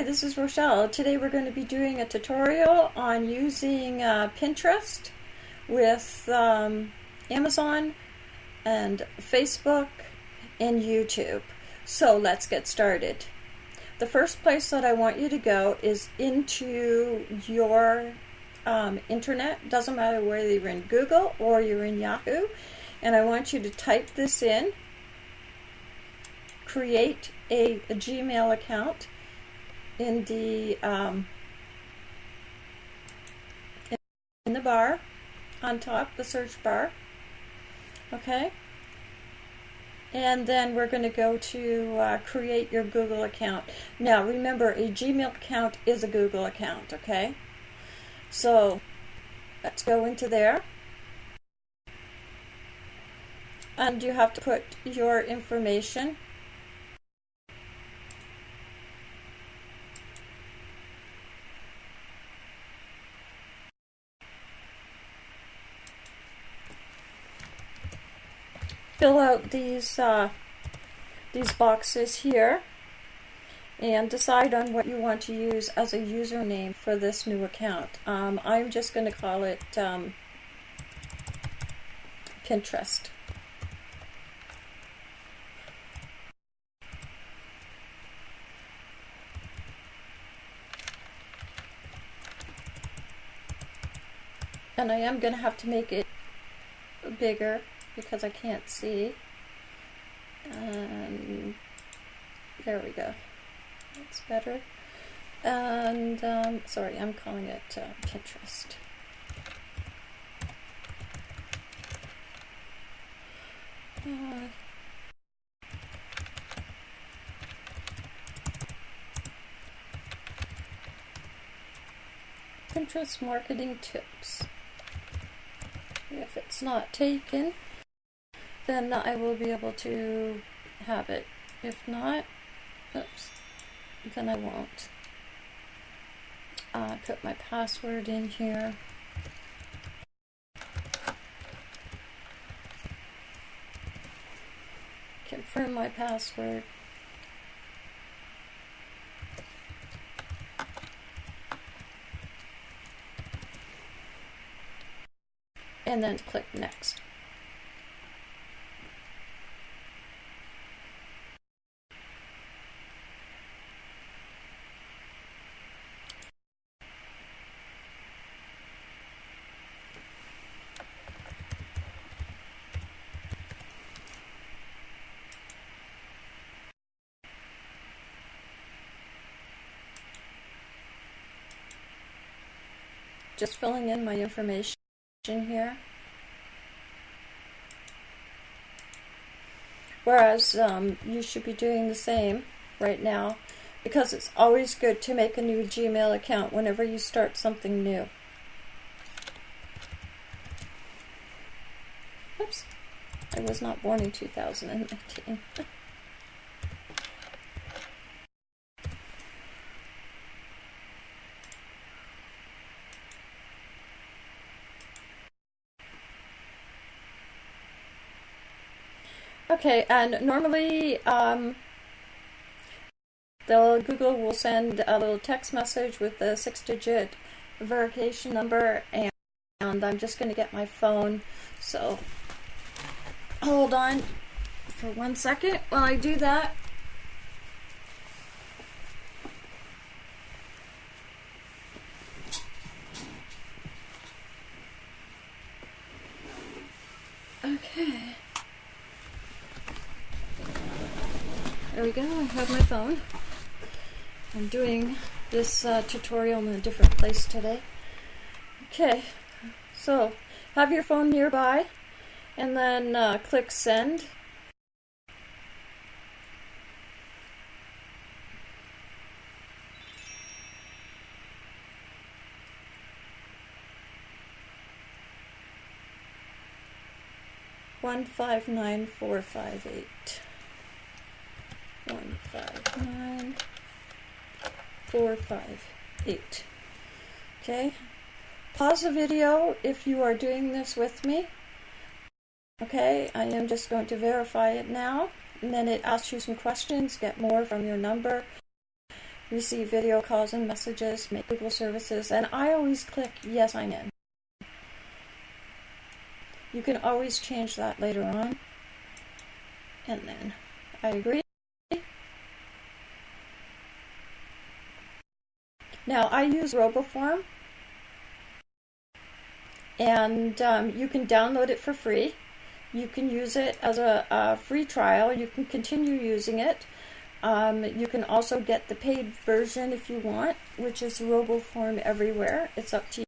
Hi, this is Rochelle. Today we're going to be doing a tutorial on using uh, Pinterest with um, Amazon and Facebook and YouTube. So let's get started. The first place that I want you to go is into your um, internet. Doesn't matter whether you're in Google or you're in Yahoo. And I want you to type this in, create a, a Gmail account in the um, in the bar on top, the search bar. Okay. And then we're going to go to uh, create your Google account. Now remember, a Gmail account is a Google account, okay? So let's go into there. And you have to put your information fill out these uh, these boxes here and decide on what you want to use as a username for this new account. Um, I'm just going to call it um, Pinterest. And I am going to have to make it bigger because I can't see. And there we go. That's better. And um, sorry, I'm calling it uh, Pinterest. Uh, Pinterest marketing tips. If it's not taken, then I will be able to have it. If not, oops, then I won't. Uh, put my password in here. Confirm my password. And then click next. Just filling in my information here. Whereas um, you should be doing the same right now because it's always good to make a new Gmail account whenever you start something new. Oops, I was not born in 2019. Okay, and normally um, the Google will send a little text message with the six-digit verification number, and, and I'm just going to get my phone. So hold on for one second while I do that. Okay. There we go, I have my phone. I'm doing this uh, tutorial in a different place today. Okay, so have your phone nearby and then uh, click send. One five nine four five eight one, five, nine, four, five, eight. Okay, pause the video if you are doing this with me. Okay, I am just going to verify it now, and then it asks you some questions, get more from your number, receive video calls and messages, make Google services, and I always click yes, I'm in. You can always change that later on. And then I agree. Now I use RoboForm and um, you can download it for free. You can use it as a, a free trial. You can continue using it. Um, you can also get the paid version if you want, which is RoboForm everywhere. It's up to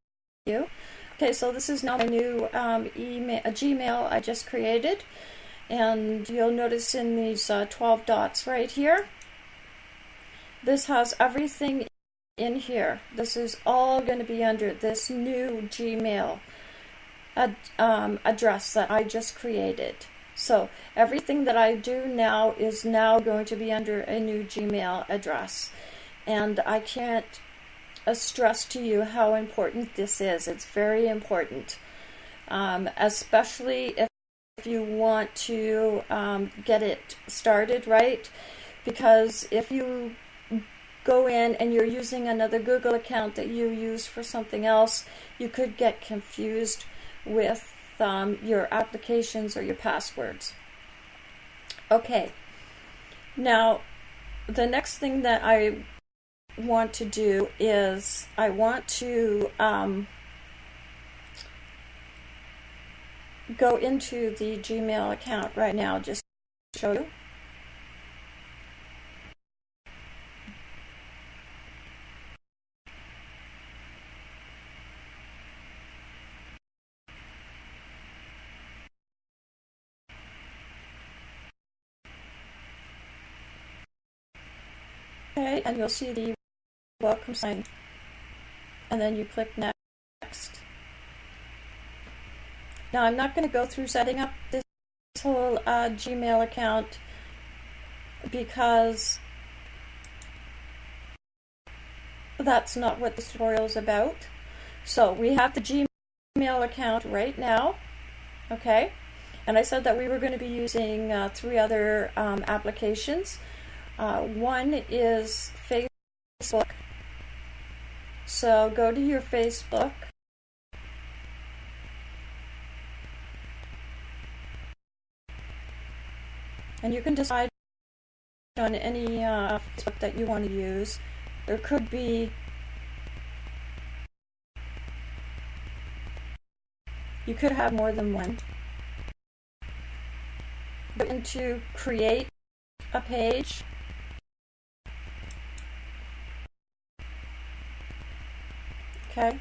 you. Okay, so this is now my new um, email, a Gmail I just created. And you'll notice in these uh, 12 dots right here, this has everything in here. This is all going to be under this new Gmail ad, um, address that I just created. So everything that I do now is now going to be under a new Gmail address. And I can't uh, stress to you how important this is. It's very important, um, especially if, if you want to um, get it started right. Because if you go in and you're using another Google account that you use for something else, you could get confused with um, your applications or your passwords. Okay, now the next thing that I want to do is I want to um, go into the Gmail account right now just to show you. Okay, and you'll see the welcome sign. And then you click next. Now I'm not going to go through setting up this whole uh, Gmail account because that's not what this tutorial is about. So we have the Gmail account right now, okay? And I said that we were going to be using uh, three other um, applications. Uh, one is Facebook. So go to your Facebook. And you can decide on any uh, Facebook that you want to use. There could be you could have more than one. Go into create a page Okay,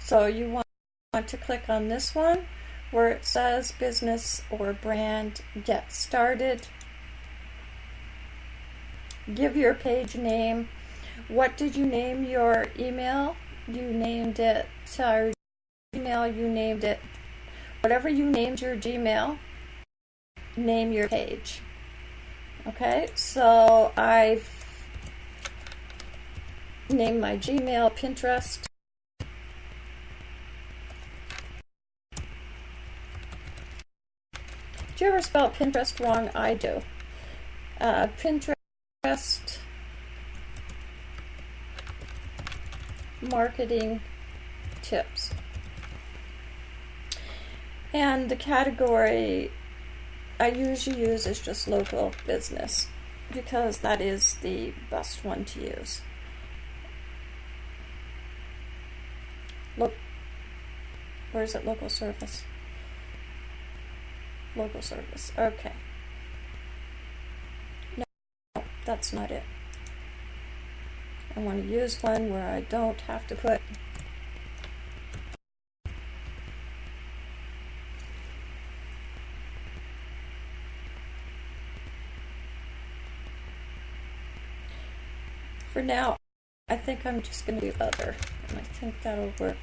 so you want, want to click on this one where it says business or brand get started. Give your page name. What did you name your email? You named it our email, you named it. Whatever you named your Gmail, name your page. Okay, so I've named my Gmail Pinterest. Do you ever spell Pinterest wrong? I do. Uh, Pinterest marketing tips. And the category I usually use is just local business because that is the best one to use. Look, where is it? Local service. Local service. Okay. No, that's not it. I want to use one where I don't have to put For now, I think I'm just going to do other, and I think that'll work.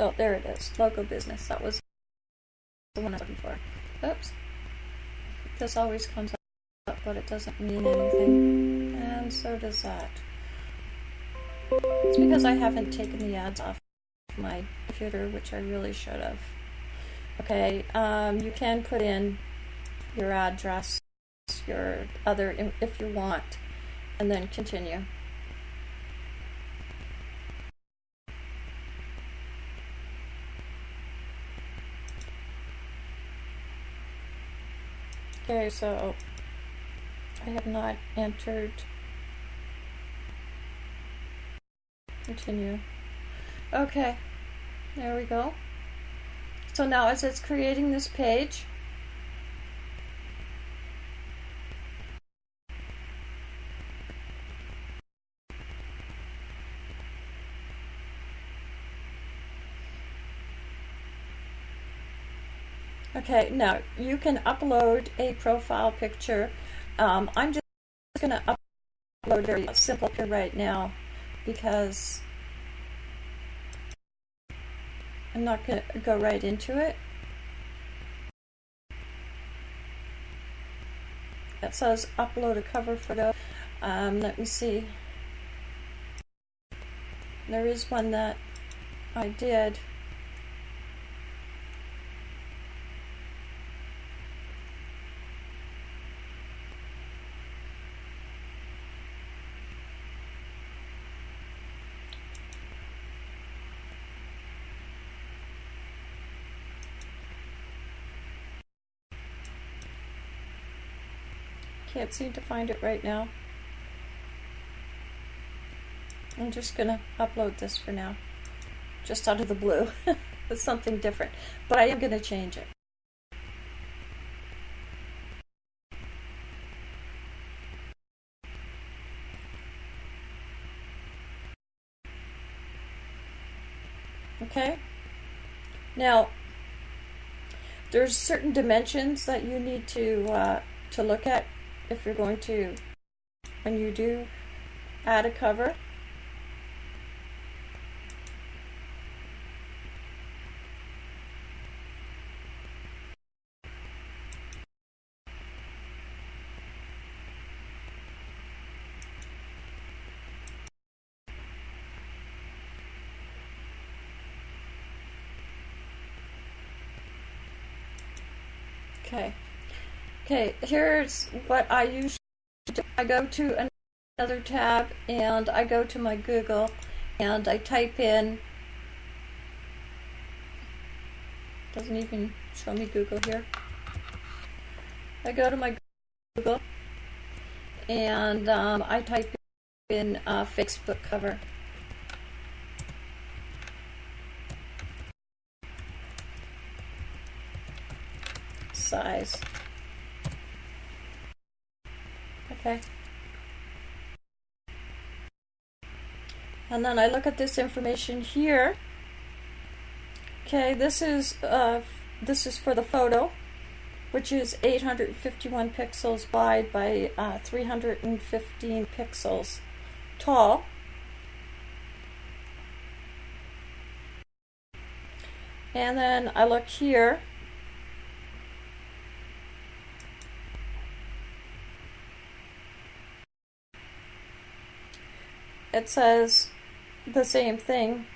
Oh, there it is. Local business. That was the one I was looking for. Oops. This always comes up, but it doesn't mean anything. And so does that. It's because I haven't taken the ads off my computer, which I really should have. Okay, um, you can put in your address your other if you want, and then continue. Okay, so I have not entered. Continue. Okay, there we go. So now as it's creating this page, Okay, now you can upload a profile picture. Um, I'm just going to upload a very simple picture right now because I'm not going to go right into it. It says upload a cover photo. Um, let me see. There is one that I did. Can't seem to find it right now. I'm just going to upload this for now. Just out of the blue. it's something different. But I am going to change it. Okay. Now, there's certain dimensions that you need to uh, to look at if you're going to, when you do add a cover, Okay. Okay, here's what I usually do. I go to another tab and I go to my Google and I type in doesn't even show me Google here. I go to my Google and um, I type in uh, Facebook cover. Size. Okay. And then I look at this information here. Okay, this is uh, this is for the photo, which is 851 pixels wide by uh, 315 pixels tall. And then I look here it says the same thing.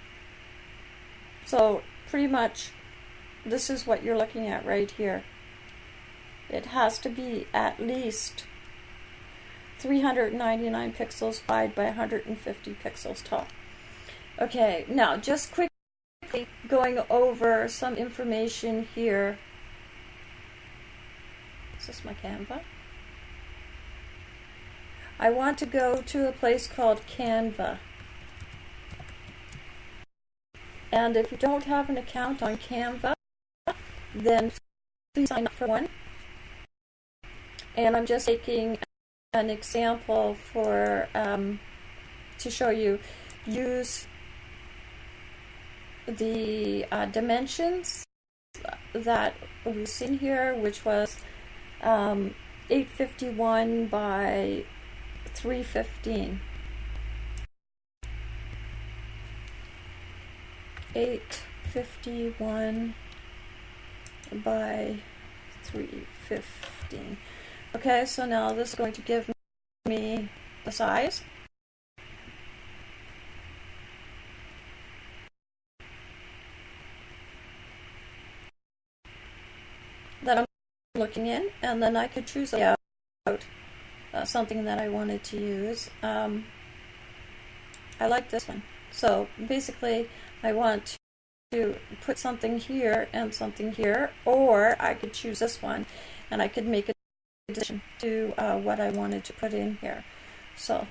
So pretty much this is what you're looking at right here. It has to be at least 399 pixels wide by 150 pixels tall. Okay, now just quickly going over some information here. Is this my Canva? I want to go to a place called Canva. And if you don't have an account on Canva, then please sign up for one. And I'm just taking an example for um, to show you. Use the uh, dimensions that we've seen here, which was um, 851 by 315. 851 by 315. Okay, so now this is going to give me the size. that I'm looking in, and then I could choose a uh, something that I wanted to use. Um, I like this one. So basically, I want to put something here and something here, or I could choose this one, and I could make a addition to uh, what I wanted to put in here. So,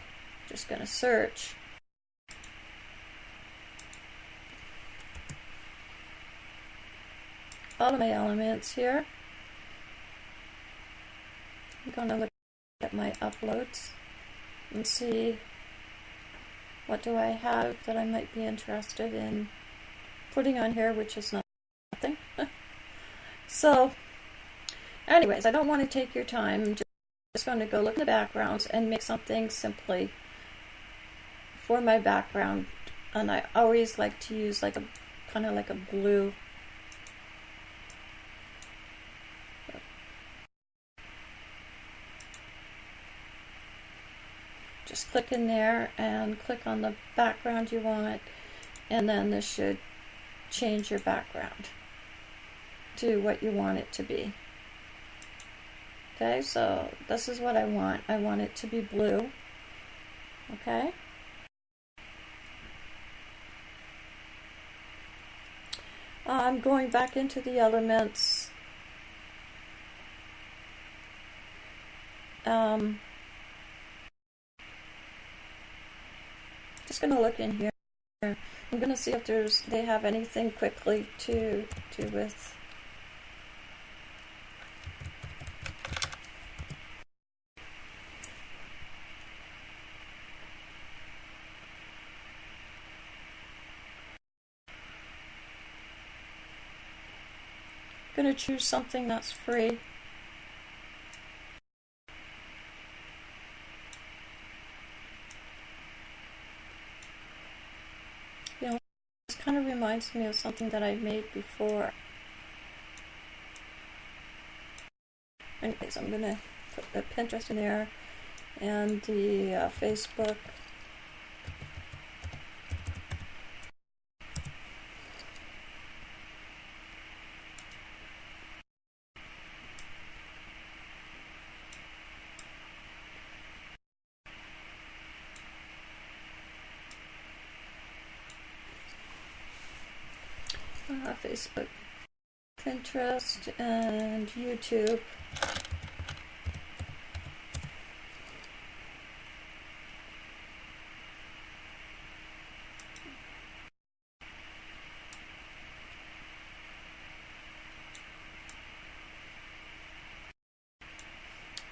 just going to search. All of my elements here. I'm going to look at my uploads and see what do I have that I might be interested in putting on here, which is nothing. so, anyways, I don't want to take your time. I'm just going to go look in the backgrounds and make something simply for my background. And I always like to use like a kind of like a blue just click in there and click on the background you want and then this should change your background to what you want it to be. Okay, so this is what I want. I want it to be blue. Okay. I'm going back into the elements. Um, just to look in here. I'm to see if there's they have anything quickly to do with going to choose something that's free. Kind of reminds me of something that I made before. Anyways, I'm to put the Pinterest in there and the uh, Facebook. uh, Facebook, And YouTube.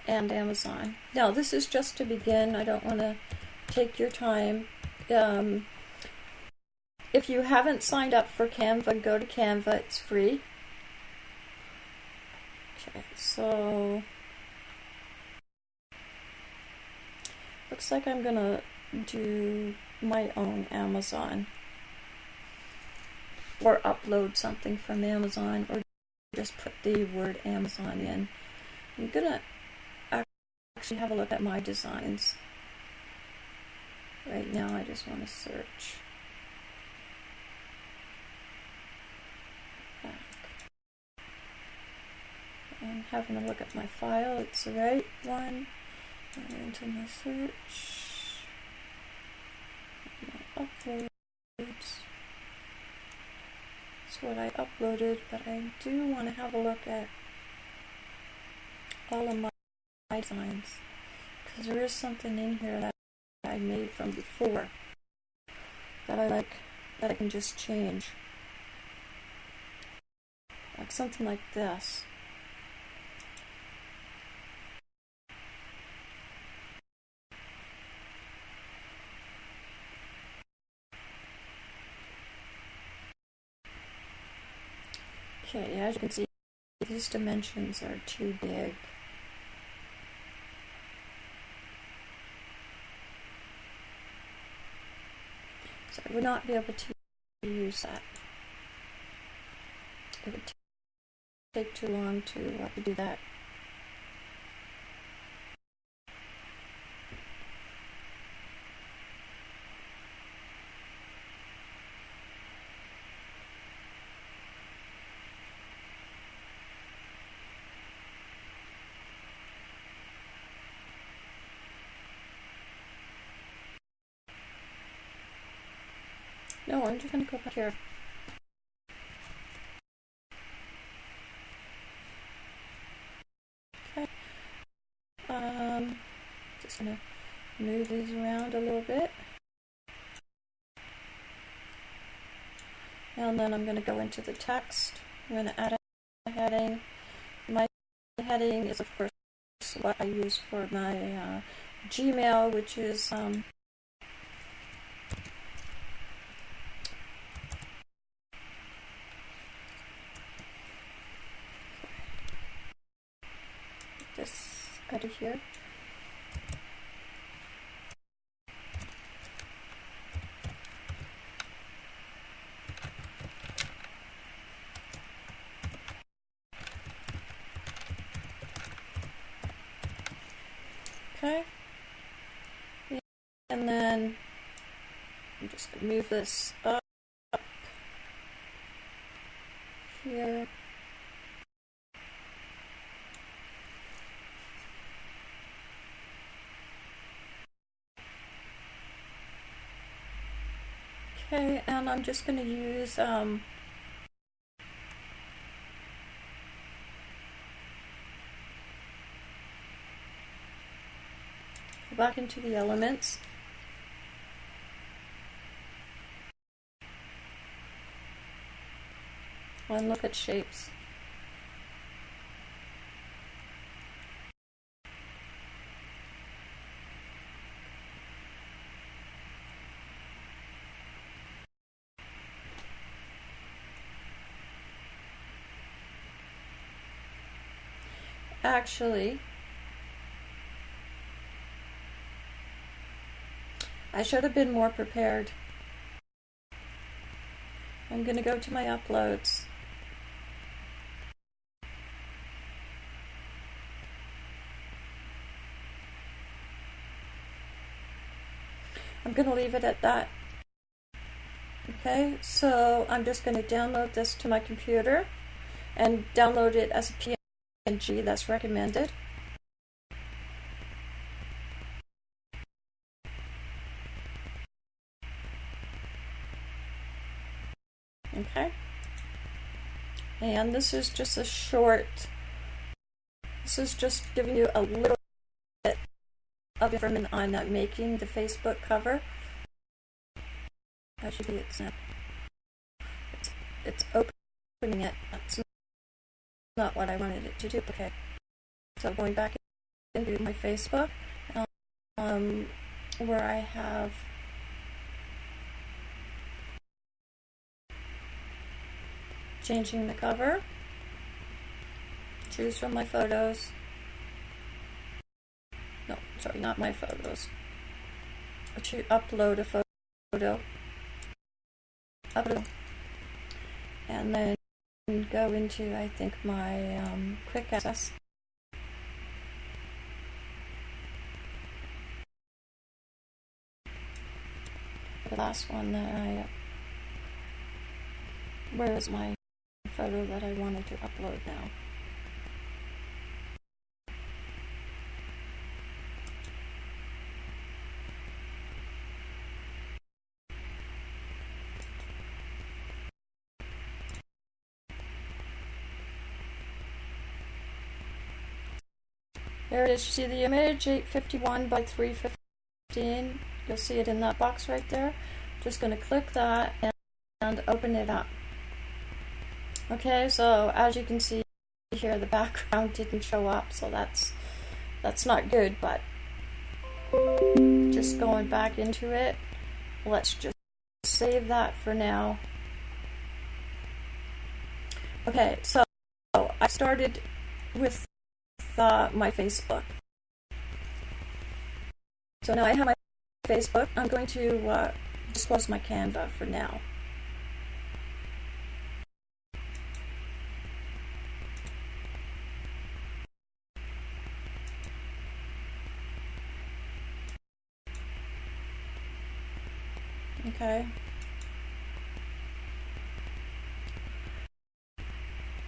and Amazon. Now, this is just to begin. I don't want to take your time. Um, if you haven't signed up for Canva, go to Canva. It's free. Okay, so looks like I'm gonna do my own Amazon or upload something from Amazon or just put the word Amazon in. I'm gonna actually have a look at my designs. Right now I just want to search. I'm having a look at my file. It's the right one. And into my search. My uploads. That's what I uploaded, but I do want to have a look at all of my designs. Because there is something in here that I made from before that I like, that I can just change. Like something like this. Okay, as you can see, these dimensions are too big. So I would not be able to use that. It would take too long to uh, do that. No, I'm just gonna go back here. Okay. Um, just gonna move these around a little bit. And then I'm gonna go into the text. I'm gonna add a heading. My heading is of course what I use for my uh, Gmail, which is um, this out of here. Okay. And then I'm just going to move this up here. Okay, and I'm just going to use um, back into the elements. And look at shapes. Actually, I should have been more prepared. I'm going to go to my uploads. I'm going to leave it at that. Okay, so I'm just going to download this to my computer and download it as a PNG that's recommended. Okay. And this is just a short, this is just giving you a little bit of information on making the Facebook cover. You see, it's, uh, it's, it's opening it. That's not what I wanted it to do. Okay. So going back into my Facebook, um, where I have changing the cover, choose from my photos, no, sorry, not my photos, to upload a photo, upload, and then go into, I think, my um, quick access. The last one that I, where is my photo that I wanted to upload now. There it is. You see the image, 851 by 315. You'll see it in that box right there. Just going to click that and open it up. Okay, so as you can see here, the background didn't show up, so that's that's not good, but just going back into it, let's just save that for now. Okay, so I started with uh, my Facebook. So now I have my Facebook. I'm going to uh, just close my Canva for now. Okay.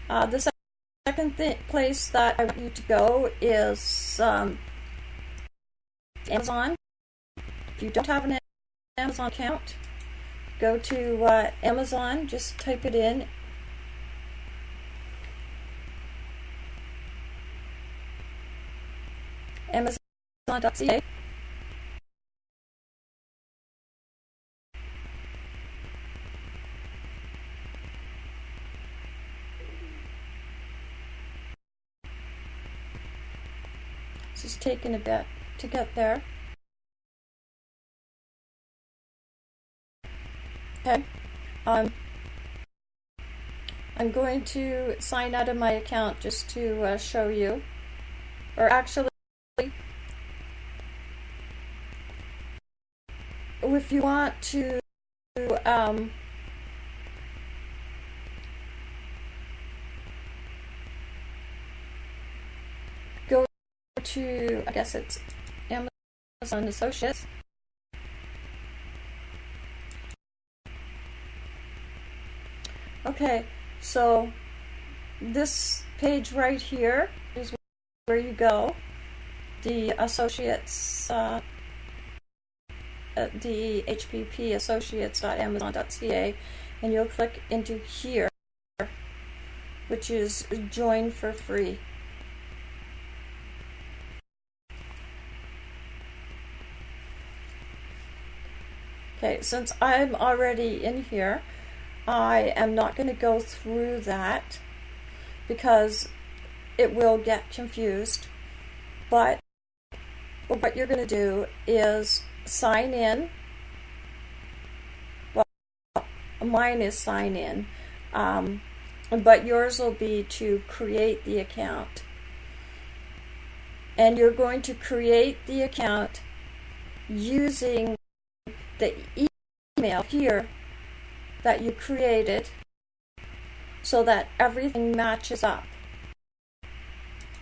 Uh, the second th place that I want you to go is um, Amazon. If you don't have an Amazon account, go to uh, Amazon, just type it in. Amazon.ca. Taking a bit to get there. Okay. Um, I'm going to sign out of my account just to uh, show you. Or actually, if you want to um, go to, I guess it's Amazon Associates. Okay, so this page right here is where you go. The associates, uh, the HPP associates.amazon.ca, and you'll click into here, which is join for free. Okay, since I'm already in here, I am not going to go through that because it will get confused. But what you're going to do is sign in. Well, mine is sign in, um, but yours will be to create the account. And you're going to create the account using the email here that you created so that everything matches up.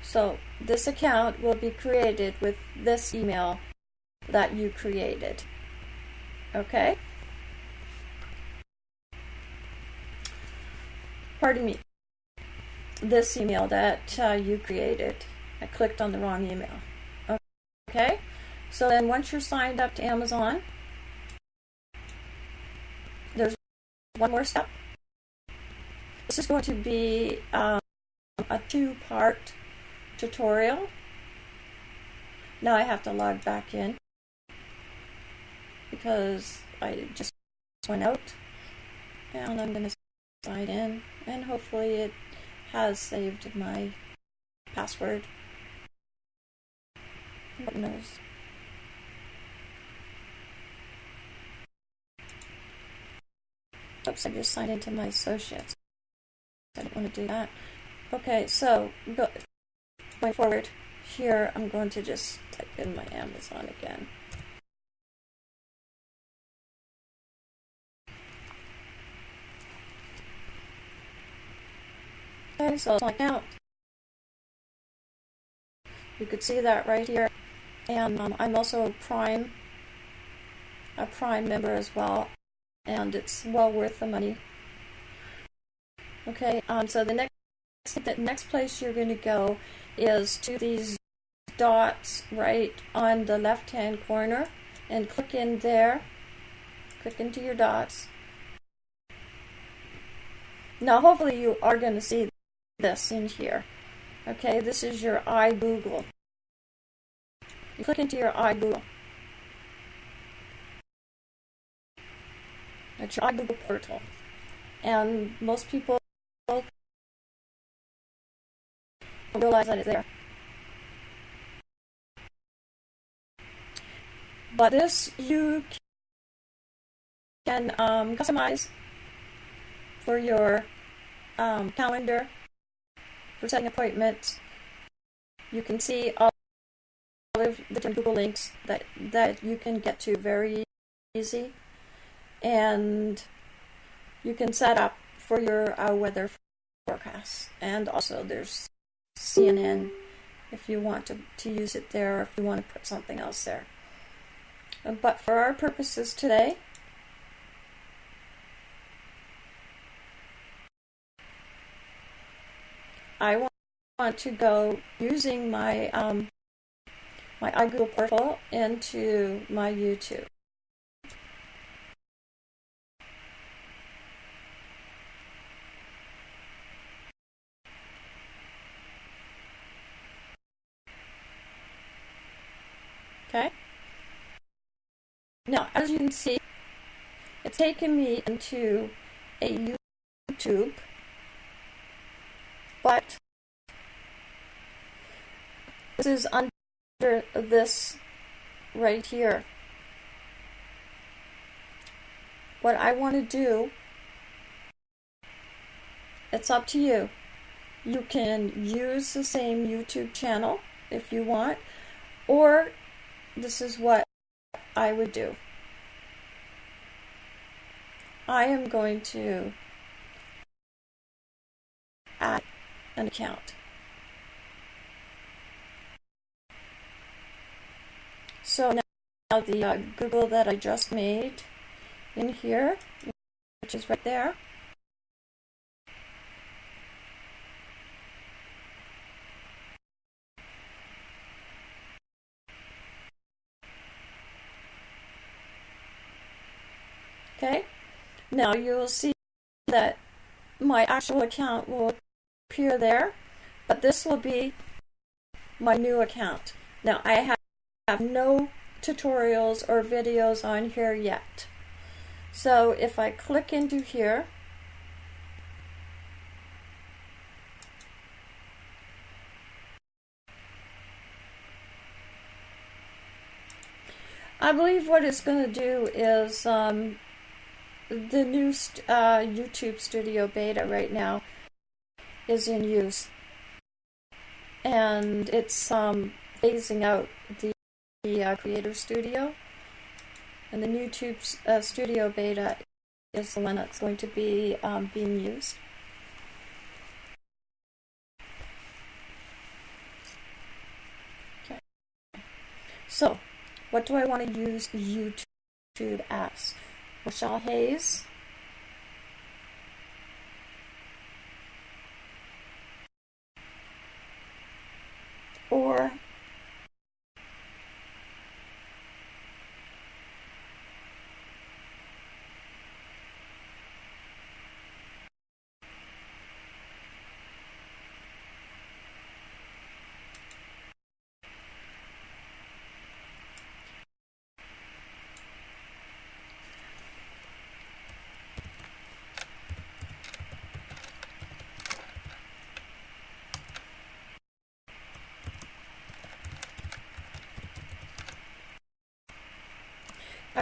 So this account will be created with this email that you created. Okay? Pardon me. This email that uh, you created. I clicked on the wrong email. Okay? So then once you're signed up to Amazon, there's one more step. This is going to be um, a two-part tutorial. Now I have to log back in because I just went out and I'm going to sign in and hopefully it has saved my password. Who knows? Oops, I just signed into my associates. I don't want to do that. Okay, so go, going forward here, I'm going to just type in my Amazon again. Okay, so it's my account. You could see that right here. And um, I'm also a Prime, a Prime member as well and it's well worth the money. Okay, um, so the next the next place you're going to go is to these dots right on the left hand corner and click in there. Click into your dots. Now hopefully you are going to see this in here. Okay, this is your iGoogle. You click into your iGoogle. Your iGoogle portal. And most people don't realize that it's there. But this you can um, customize for your um, calendar, for setting appointments. You can see all of the different Google links that, that you can get to very easy and you can set up for your uh, weather forecast. And also there's CNN if you want to, to use it there or if you want to put something else there. Uh, but for our purposes today, I want to go using my um, my iGoogle portal into my YouTube. Okay? Now, as you can see, it's taken me into a YouTube, but this is under this right here. What I want to do, it's up to you. You can use the same YouTube channel if you want, or this is what I would do. I am going to add an account. So now the uh, Google that I just made in here, which is right there, Okay, now you will see that my actual account will appear there, but this will be my new account. Now I have, have no tutorials or videos on here yet. So if I click into here, I believe what it's going to do is um, the new st uh, YouTube Studio Beta right now is in use, and it's um, phasing out the, the uh, Creator Studio, and the YouTube uh, Studio Beta is the one that's going to be um, being used. Okay. So, what do I want to use YouTube as? Rochelle Hayes. Or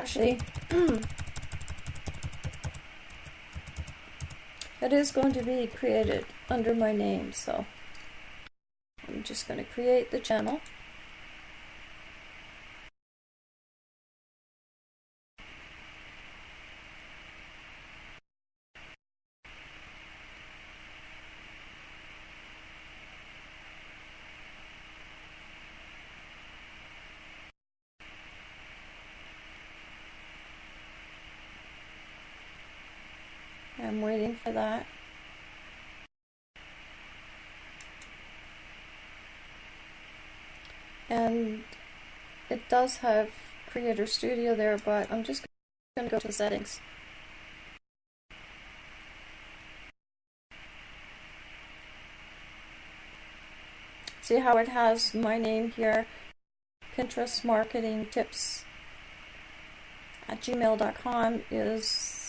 Actually, it is going to be created under my name, so I'm just going to create the channel. I'm waiting that. And it does have Creator Studio there, but I'm just going to go to settings. See how it has my name here, Pinterest Marketing Tips at gmail.com is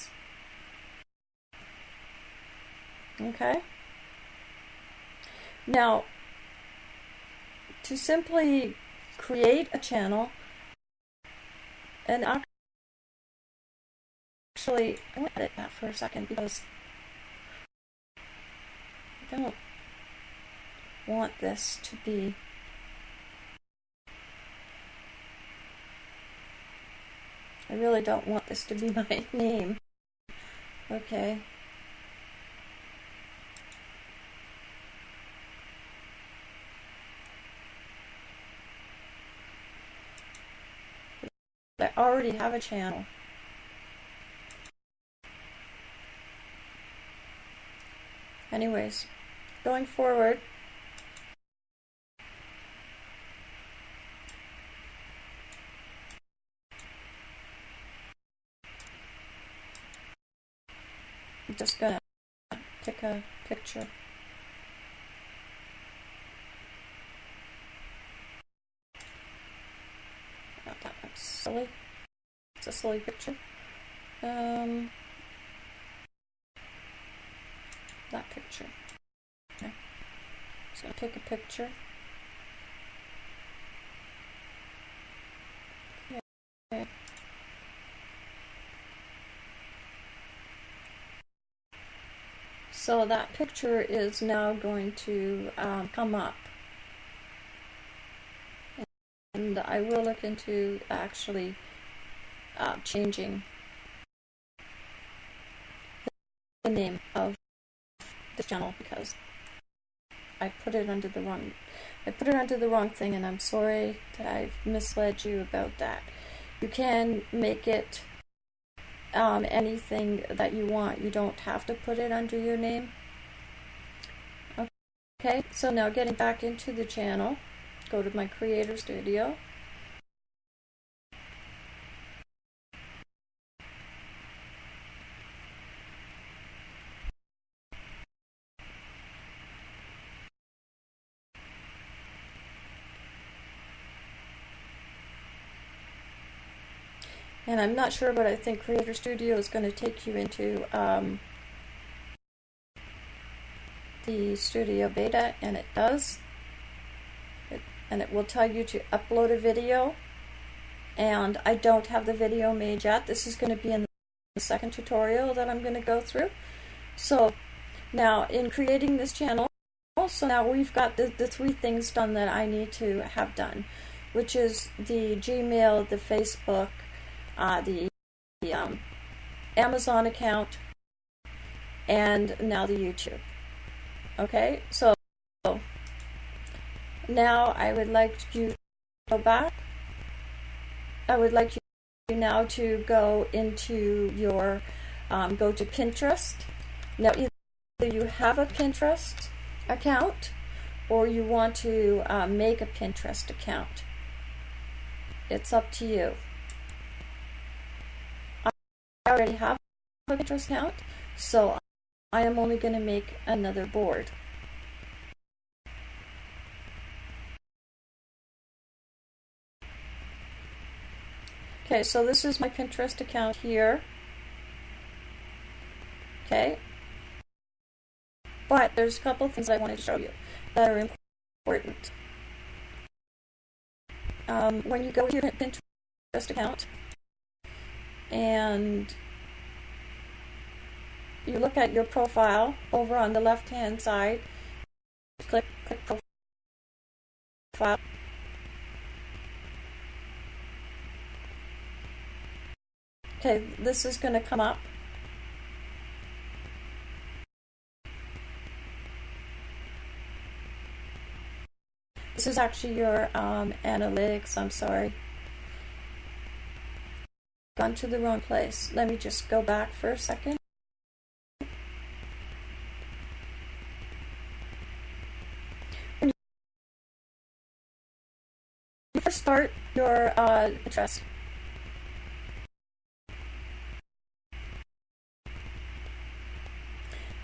Okay? Now, to simply create a channel and actually, I want to edit that for a second because I don't want this to be I really don't want this to be my name. Okay. I already have a channel. Anyways, going forward, I'm just gonna take a picture. Silly. It's a silly picture. Um, that picture. Okay. So I'll take a picture. Okay. So that picture is now going to um, come up. And I will look into actually uh, changing the name of the channel because I put it under the wrong I put it under the wrong thing and I'm sorry that I've misled you about that. You can make it um, anything that you want. You don't have to put it under your name. Okay, so now getting back into the channel, go to my Creator Studio. And I'm not sure, but I think Creator Studio is going to take you into um, the Studio Beta, and it does. And it will tell you to upload a video. And I don't have the video made yet. This is going to be in the second tutorial that I'm going to go through. So now in creating this channel, so now we've got the, the three things done that I need to have done, which is the Gmail, the Facebook, uh, the, the um, Amazon account, and now the YouTube. Okay, so now I would like you to go back. I would like you now to go into your, um, go to Pinterest. Now either you have a Pinterest account or you want to uh, make a Pinterest account. It's up to you. I already have a Pinterest account, so I am only going to make another board. Okay, so this is my Pinterest account here. Okay. But there's a couple things I wanted to show you that are important. Um, when you go to your Pinterest account, and you look at your profile over on the left hand side click, click profile okay this is going to come up this is actually your um, analytics I'm sorry gone to the wrong place. Let me just go back for a second. You first start your uh, address,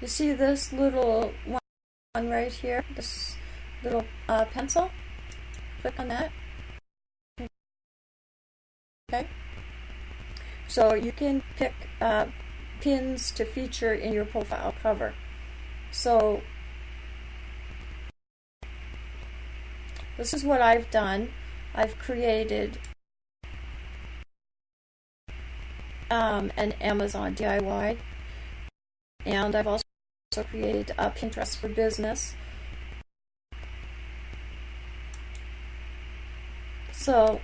you see this little one right here, this little uh, pencil? Click on that. Okay. So you can pick uh, pins to feature in your profile cover. So this is what I've done. I've created um, an Amazon DIY and I've also created a Pinterest for business. So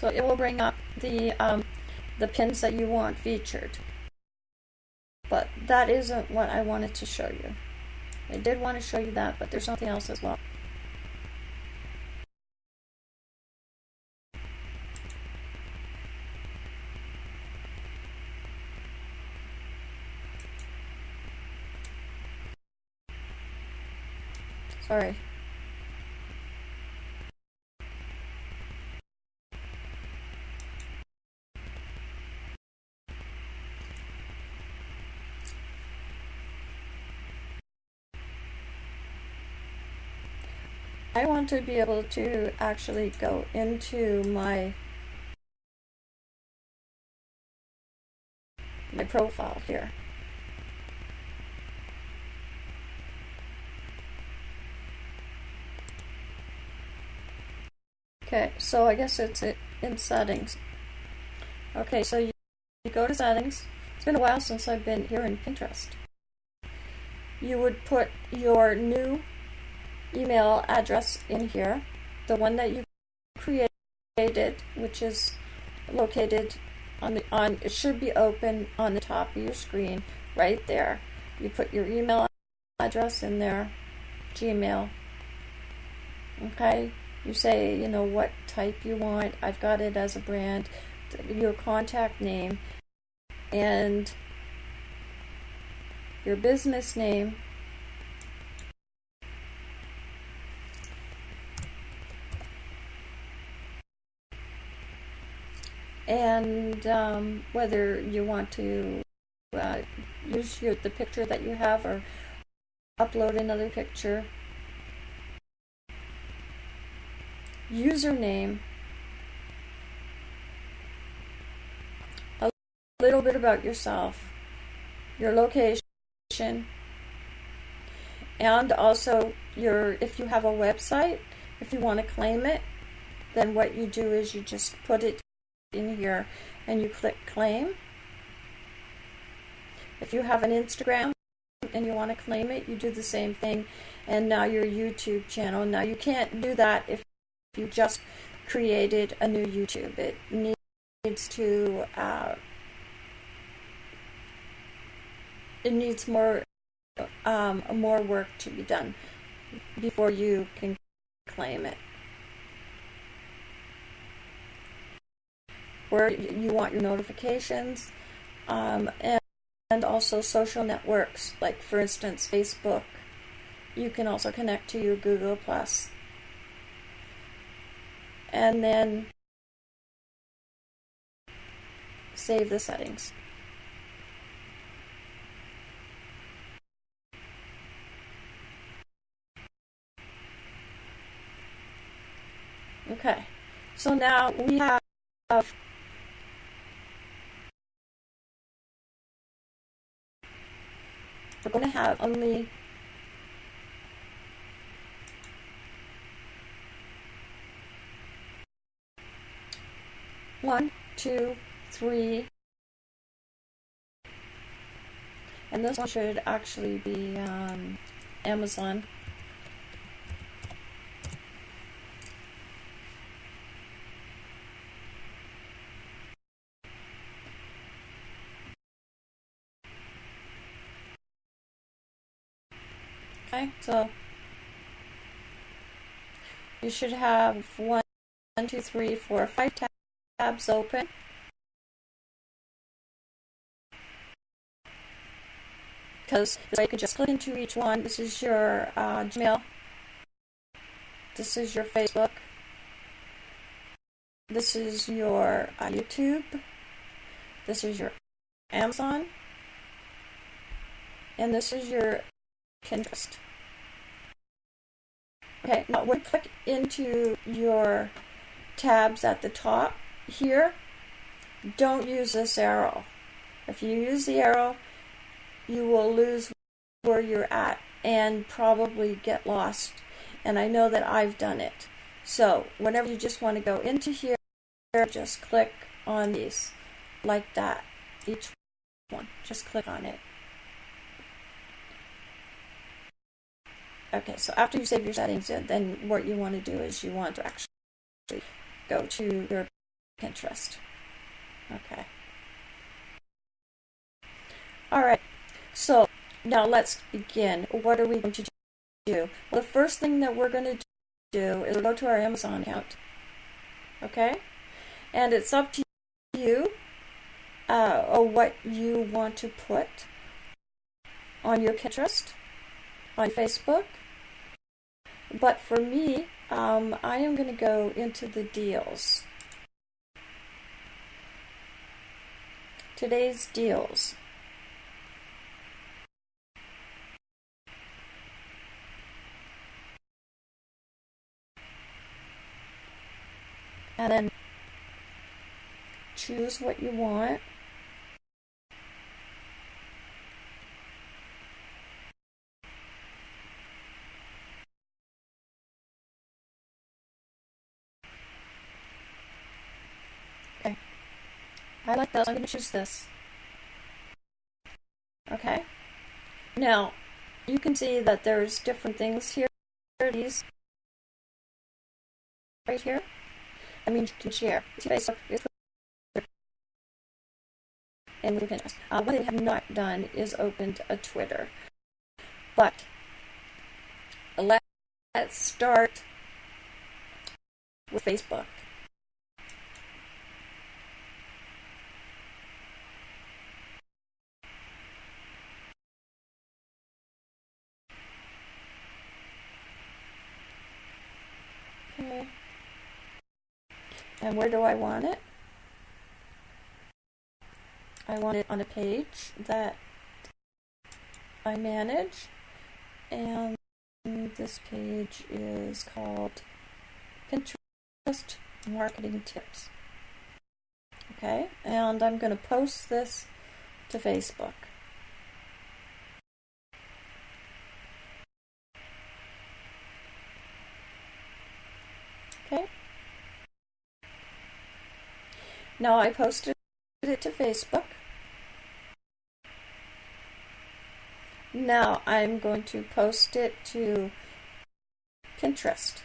So it will bring up the, um, the pins that you want featured. But that isn't what I wanted to show you. I did want to show you that, but there's something else as well. Sorry. I want to be able to actually go into my my profile here. Okay, so I guess it's in settings. Okay, so you, you go to settings. It's been a while since I've been here in Pinterest. You would put your new email address in here, the one that you created, which is located on the on it should be open on the top of your screen right there. You put your email address in there, Gmail. Okay, you say, you know, what type you want. I've got it as a brand, your contact name, and your business name. And um, whether you want to uh, use your, the picture that you have or upload another picture. Username, a little bit about yourself, your location, and also your if you have a website, if you want to claim it, then what you do is you just put it in here and you click claim. If you have an Instagram and you want to claim it, you do the same thing. And now your YouTube channel. Now you can't do that if you just created a new YouTube. It needs to uh, it needs more um, more work to be done before you can claim it. Where you want your notifications um, and, and also social networks, like for instance Facebook. You can also connect to your Google Plus and then save the settings. Okay, so now we have we're going to have only One, two, three. And this one should actually be um, Amazon. Okay, so you should have one, two, three, four, five tabs open. Because way you can just click into each one. This is your uh, Gmail. This is your Facebook. This is your uh, YouTube. This is your Amazon. And this is your Pinterest. Okay, now when you click into your tabs at the top, here, don't use this arrow. If you use the arrow, you will lose where you're at and probably get lost. And I know that I've done it. So whenever you just want to go into here, just click on these like that. Each one, just click on it. Okay, so after you save your settings, then what you want to do is you want to actually go to your Pinterest. Okay. All right. So now let's begin. What are we going to do? Well, the first thing that we're going to do is go to our Amazon account. Okay? And it's up to you uh, or what you want to put on your Pinterest, on Facebook, But for me, um, I am going to go into the deals. Today's deals. And then choose what you want. Okay. I like this. I'm going to choose this. Okay. Now, you can see that there's different things here. These right here. I mean, you can share Facebook, with and Pinterest. Uh, what they have not done is opened a Twitter. But let's start with Facebook. Okay. And where do I want it? I want it on a page that I manage. And this page is called Pinterest Marketing Tips. Okay, and I'm going to post this to Facebook. Okay. Now I posted it to Facebook. Now I'm going to post it to Pinterest.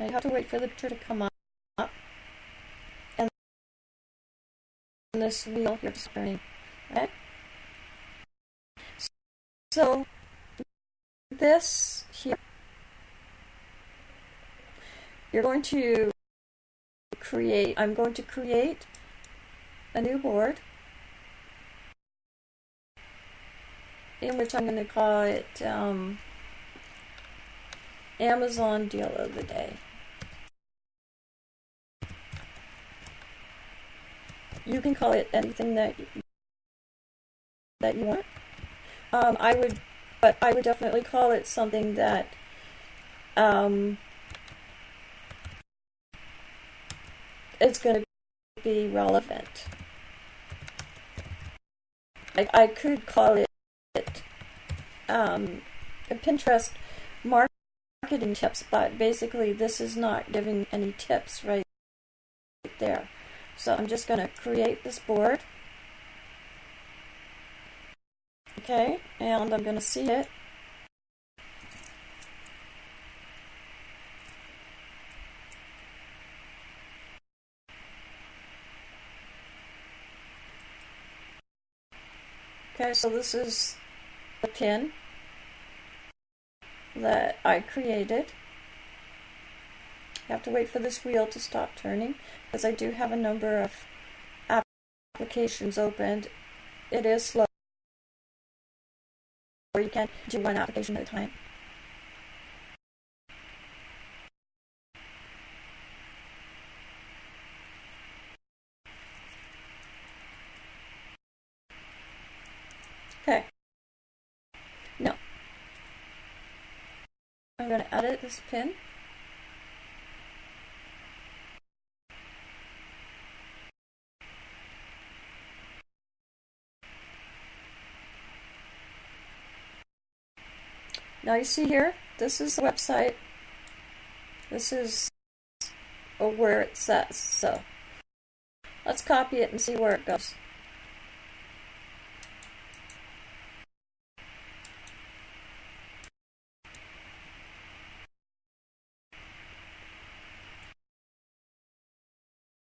I have to wait for the picture to come up. And this wheel here is turning. Okay? So, this here, you're going to create, I'm going to create a new board in which I'm going to call it um, Amazon Deal of the Day. You can call it anything that that you want. Um, I would, but I would definitely call it something that um, it's going to be relevant. I, I could call it um, Pinterest marketing tips, but basically this is not giving any tips right there. So I'm just going to create this board. Okay, and I'm going to see it. Okay, so this is the pin that I created. I have to wait for this wheel to stop turning because I do have a number of applications opened. It is slow, or you can do one application at a time. Okay. No. I'm going to edit this pin. Now you see here, this is the website. This is where it says. So let's copy it and see where it goes.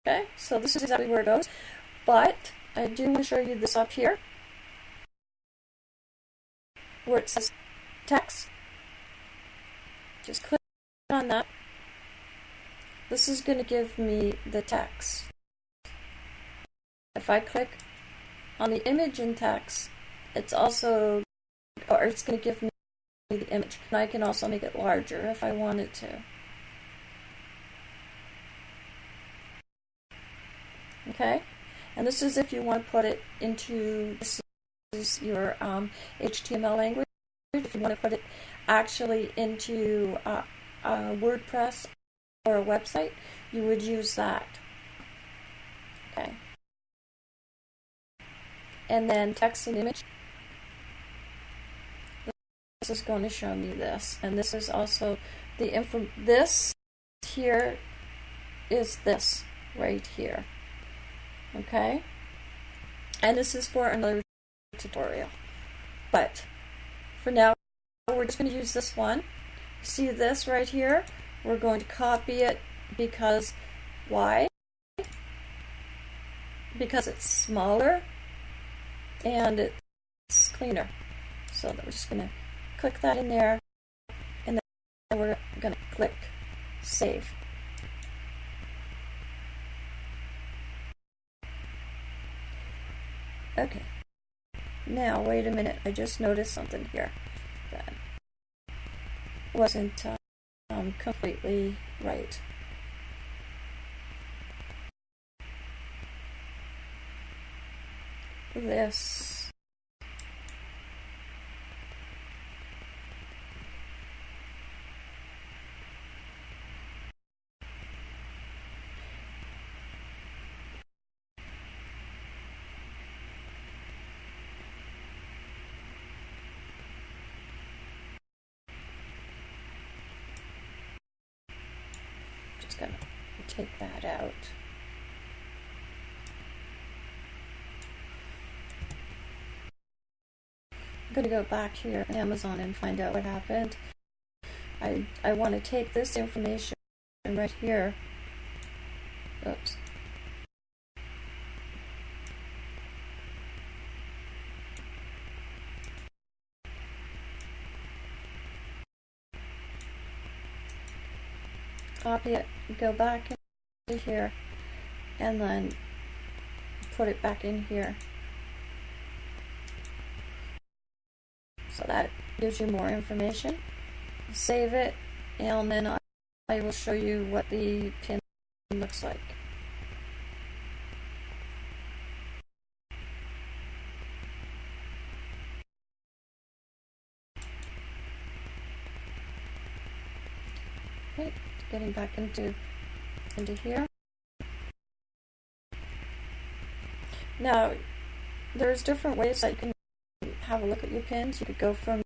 Okay, so this is exactly where it goes, but I do want to show you this up here, where it says text. Just click on that. This is going to give me the text. If I click on the image in text, it's also, or it's going to give me the image. And I can also make it larger if I wanted to. Okay, and this is if you want to put it into this is your um, HTML language. If you want to put it actually into uh, a WordPress or a website, you would use that. Okay. And then text and image. This is going to show me this. And this is also the info. This here is this right here. Okay? And this is for another tutorial. But for now, we're just going to use this one. See this right here? We're going to copy it because why? Because it's smaller and it's cleaner. So we're just going to click that in there and then we're going to click save. Okay. Now, wait a minute. I just noticed something here that wasn't um, completely right. This going to take that out. I'm going to go back here to Amazon and find out what happened. I, I want to take this information and right here. Oops. copy it, go back here, and then put it back in here. So that gives you more information. Save it, and then I will show you what the pin looks like. Getting back into into here. Now, there's different ways that you can have a look at your pins. You could go from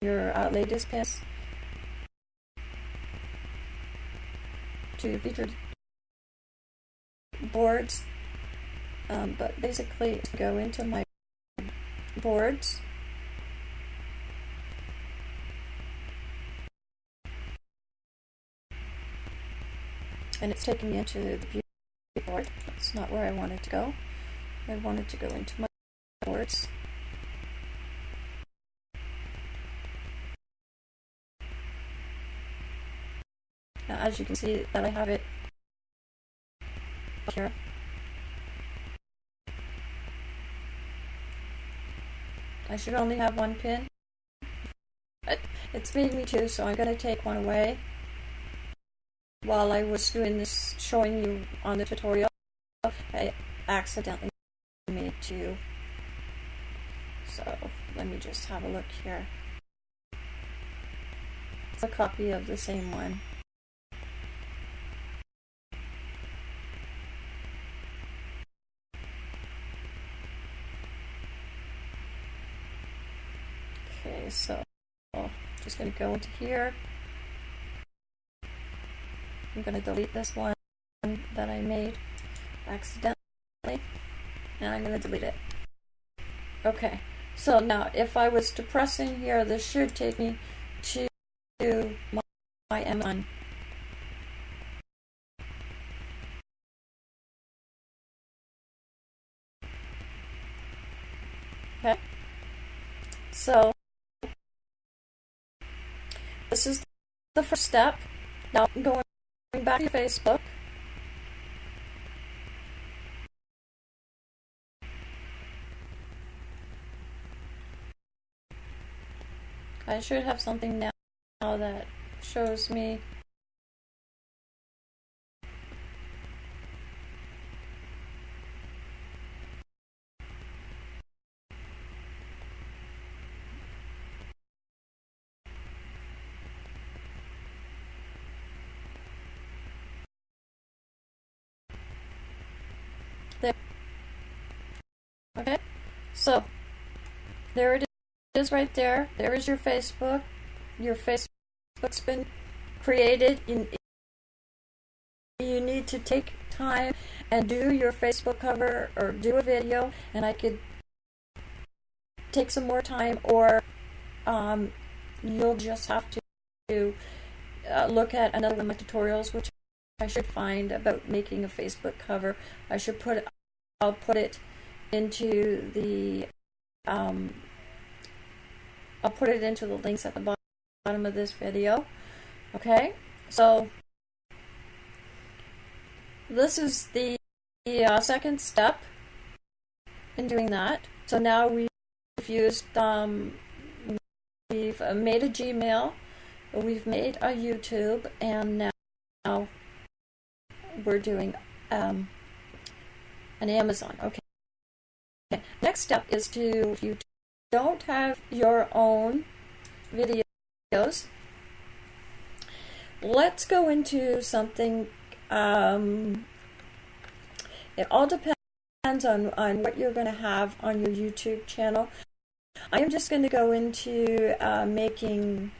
your uh, latest pins to featured boards, um, but basically to go into my boards and it's taking me into the beauty board. That's not where I wanted to go. I wanted to go into my boards. Now, as you can see that I have it here. I should only have one pin. It's made me two, so I'm going to take one away while I was doing this, showing you on the tutorial, I accidentally made two. So let me just have a look here. It's a copy of the same one. Okay, so I'm just going to go into here. I'm going to delete this one that I made accidentally, and I'm going to delete it. Okay, so now if I was to press in here, this should take me to my, my M1. Okay, so this is the first step. Now I'm going back to Facebook. I should have something now that shows me there. Okay, so there it is right there. There is your Facebook. Your Facebook's been created. You, you need to take time and do your Facebook cover or do a video, and I could take some more time, or um, you'll just have to uh, look at another one of my tutorials, which I should find about making a Facebook cover. I should put I'll put it into the um, I'll put it into the links at the bottom of this video. Okay, so this is the, the uh, second step in doing that. So now we've used, um, we've made a Gmail, we've made a YouTube, and now we're doing um, an Amazon. Okay. Next step is to, if you don't have your own videos, let's go into something. Um, it all depends on, on what you're going to have on your YouTube channel. I am just going to go into uh, making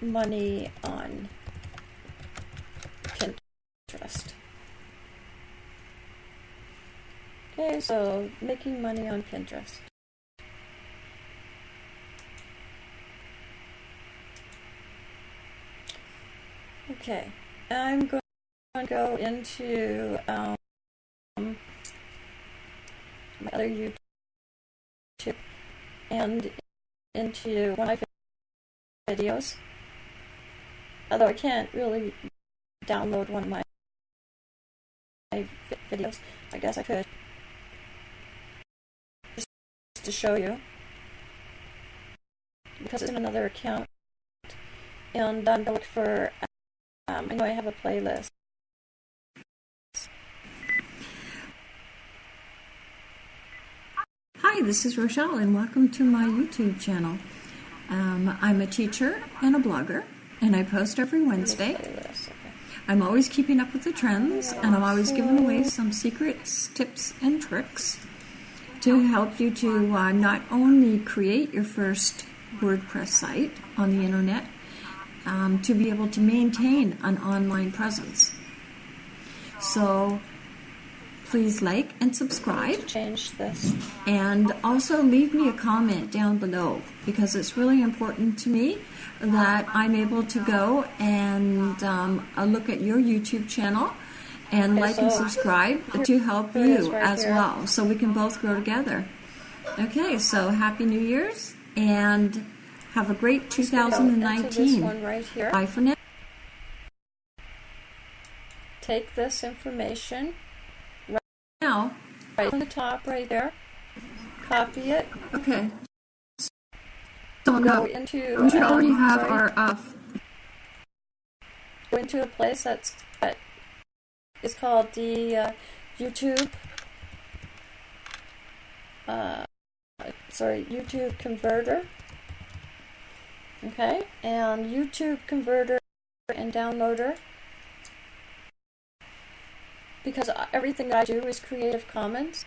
money on Pinterest. Okay, so making money on Pinterest. Okay, I'm going to go into um, my other YouTube and into one of my videos. Although I can't really download one of my videos, I guess I could to show you because it's in another account and I'm going to look for um, I know I have a playlist. Hi, this is Rochelle, and welcome to my YouTube channel. Um, I'm a teacher and a blogger, and I post every Wednesday. I'm always keeping up with the trends, and I'm always giving away some secrets, tips, and tricks to help you to uh, not only create your first WordPress site on the internet, um, to be able to maintain an online presence. So please like and subscribe. Change this. And also leave me a comment down below because it's really important to me that I'm able to go and um, look at your YouTube channel and like and subscribe to help you as well so we can both grow together. Okay, so Happy New Year's and have a great 2019. one right here. Bye for now. Take this information right now, right on the top right there. Copy it. Okay. So go into. We should already have our. Uh, go into a place that's is called the uh, YouTube. Uh, sorry, YouTube converter. Okay, and YouTube converter and downloader. Because everything that I do is Creative Commons.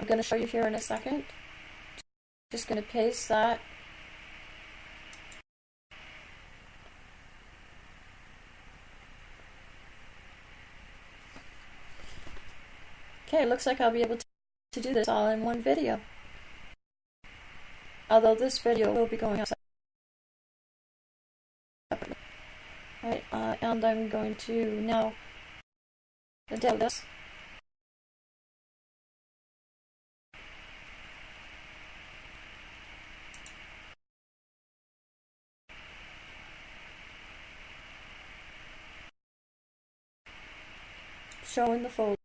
I'm going to show you here in a second. Just going to paste that. Okay, looks like I'll be able to do this all in one video. Although this video will be going out. Alright, uh, and I'm going to now demo this. Showing the folder.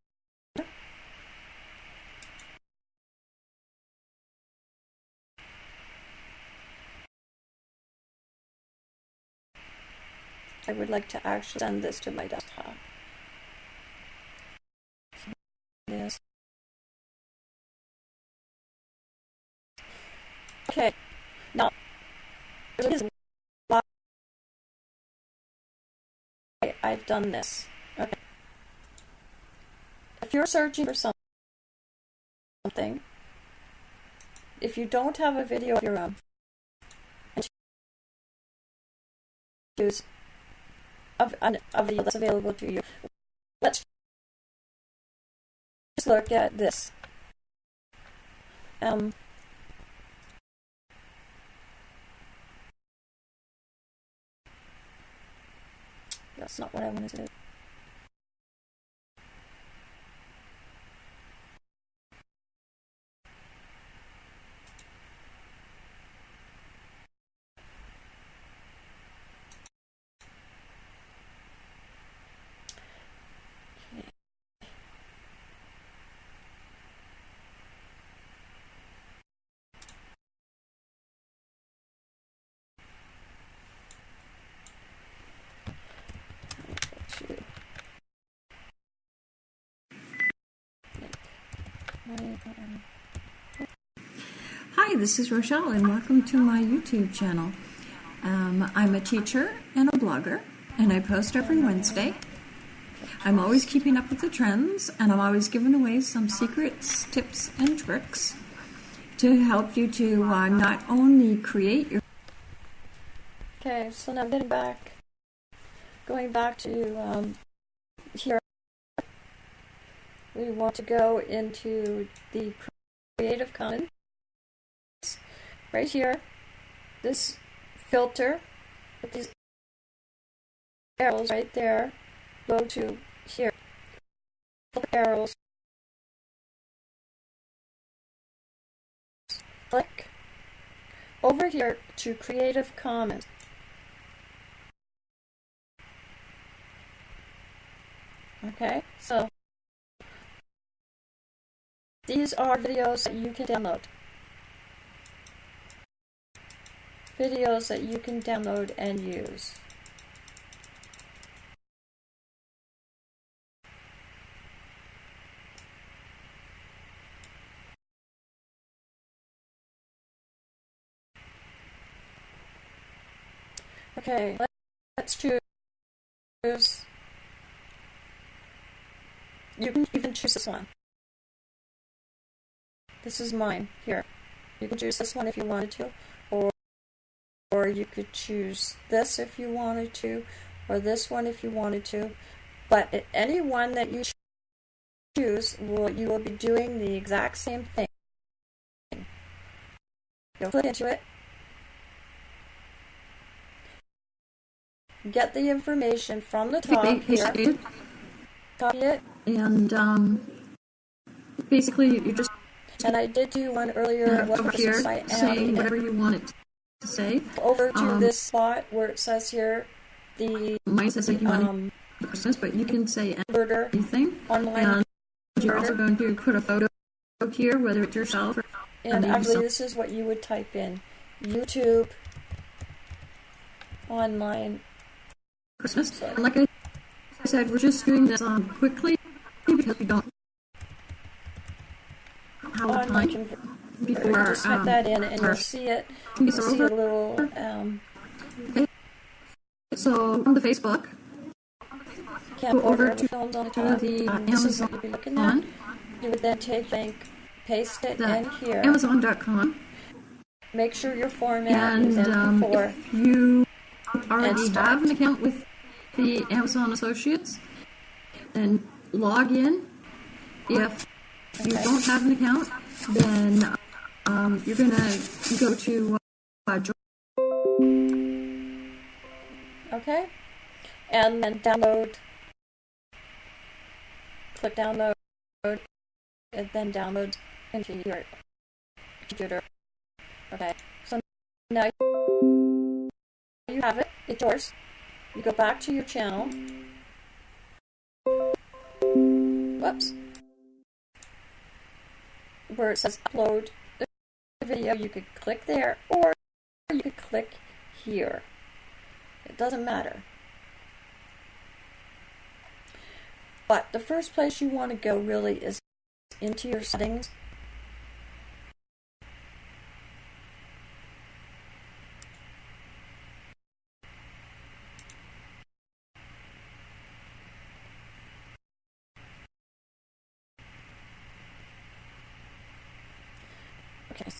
I would like to actually send this to my desktop. Yes. Okay. Now, there's why I've done this. Okay. If you're searching for something, if you don't have a video of your own, and a, a video that's available to you, let's just look at this. Um, That's not what I wanted to do. Hi, this is Rochelle, and welcome to my YouTube channel. Um, I'm a teacher and a blogger, and I post every Wednesday. I'm always keeping up with the trends, and I'm always giving away some secrets, tips, and tricks to help you to uh, not only create your. Okay, so now getting back, going back to um, here we want to go into the Creative Commons right here. This filter with these arrows right there go to here. Arrows. Click. Over here to Creative Commons. Okay so these are videos that you can download. Videos that you can download and use. Okay, let's choose. You can even choose this one. This is mine, here. You can choose this one if you wanted to, or, you could choose this if you wanted to, or this one if you wanted to. But any one that you choose, will, you will be doing the exact same thing. You'll click into it, get the information from the top here, copy it, and um, basically you just and I did do one earlier over here say whatever you want it to say. Over to um, this spot where it says here the mine says like you um, want but you can say anything. Online. And you're also going to put a photo here, whether it's yourself or and actually this is what you would type in. YouTube online Christmas. So, like I said, we're just doing this um, quickly because we don't how time before just type um, that in and you'll see it. You'll see a little. Um, okay. So on the Facebook, go over to, on the, top, the uh, Amazon. You, looking at. you would then take link, paste it in here. Amazon.com. Make sure your format and, is um, if you already have an account with the Amazon Associates, then log in. If if you don't have an account, then um, you're going to go to uh, Okay. And then download. Click download. And then download into your computer. Okay. So now you have it. It's yours. You go back to your channel. whoops, where it says upload video, you could click there or you could click here. It doesn't matter. But the first place you want to go really is into your settings. Okay.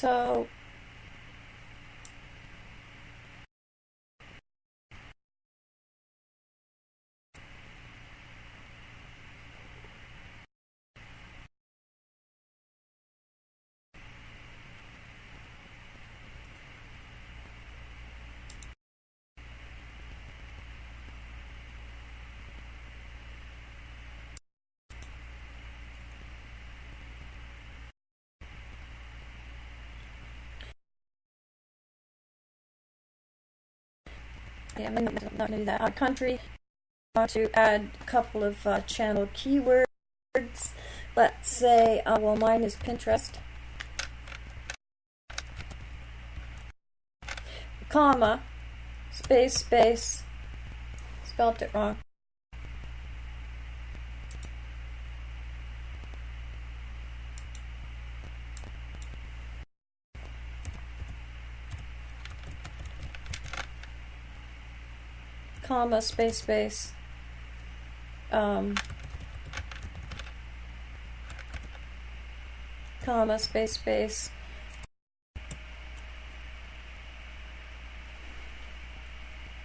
So yeah, I'm not going to do that. Uh, country, I want to add a couple of uh, channel keywords. Let's say, uh, well, mine is Pinterest. Comma, space, space, spelled it wrong. Comma, space, space, um, comma, space, space,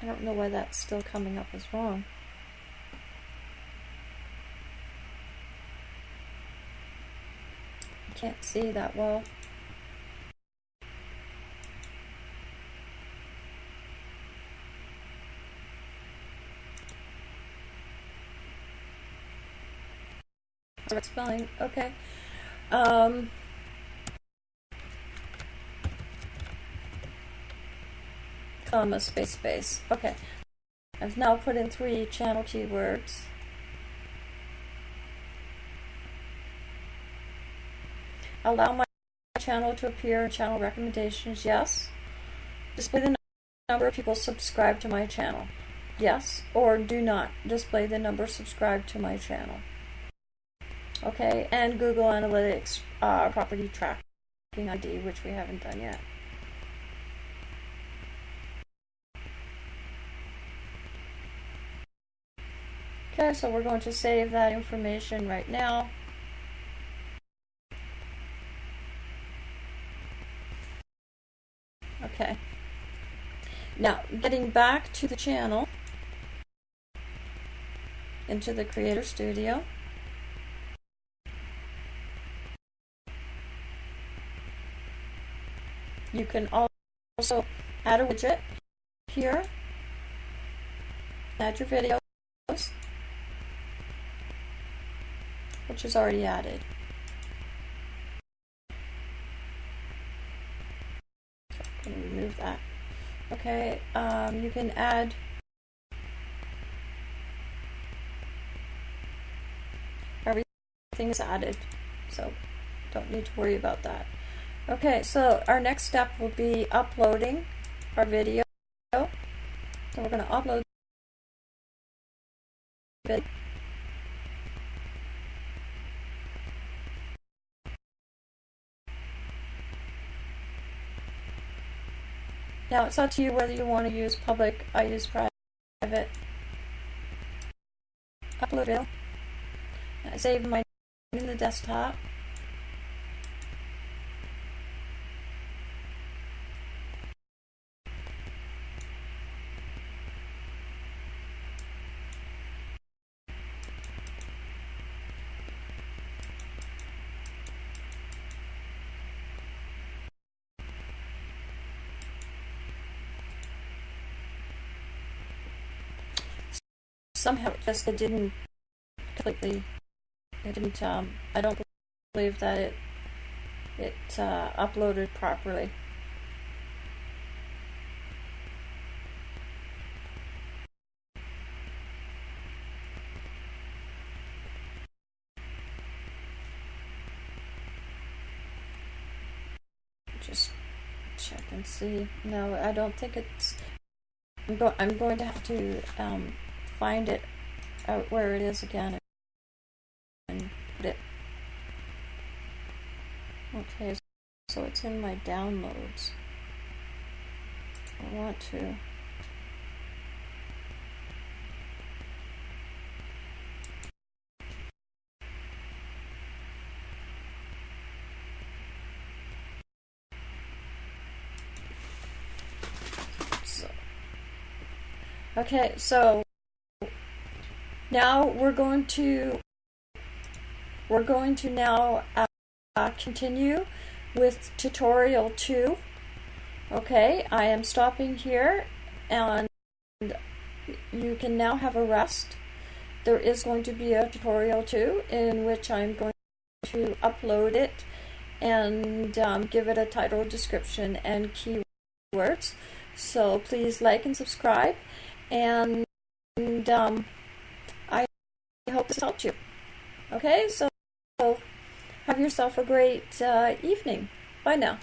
I don't know why that's still coming up as wrong. Can't see that well. Spelling. Okay. Um, comma, space, space. Okay. I've now put in three channel keywords. Allow my channel to appear in channel recommendations. Yes. Display the number of people subscribed to my channel. Yes. Or do not display the number subscribed to my channel okay, and Google Analytics uh, property tracking ID, which we haven't done yet. Okay, so we're going to save that information right now. Okay. Now, getting back to the channel, into the Creator Studio. You can also add a widget here, add your videos, which is already added. Remove that. Okay, um, you can add everything is added, so don't need to worry about that. Okay, so our next step will be uploading our video. So we're going to upload. Now it's up to you whether you want to use public, I use private. Upload video. I save my in the desktop. just it didn't completely, it didn't, um, I don't believe that it, it uh, uploaded properly. just check and see. No, I don't think it's. I'm, go I'm going to have to um, find it out where it is again and put it. Okay, so it's in my downloads. I want to. Okay, so now we're going to we're going to now uh, continue with tutorial 2 okay I am stopping here and you can now have a rest. There is going to be a tutorial 2 in which I'm going to upload it and um, give it a title description and keywords. So please like and subscribe and, um, hope this helped you okay so have yourself a great uh, evening. Bye now.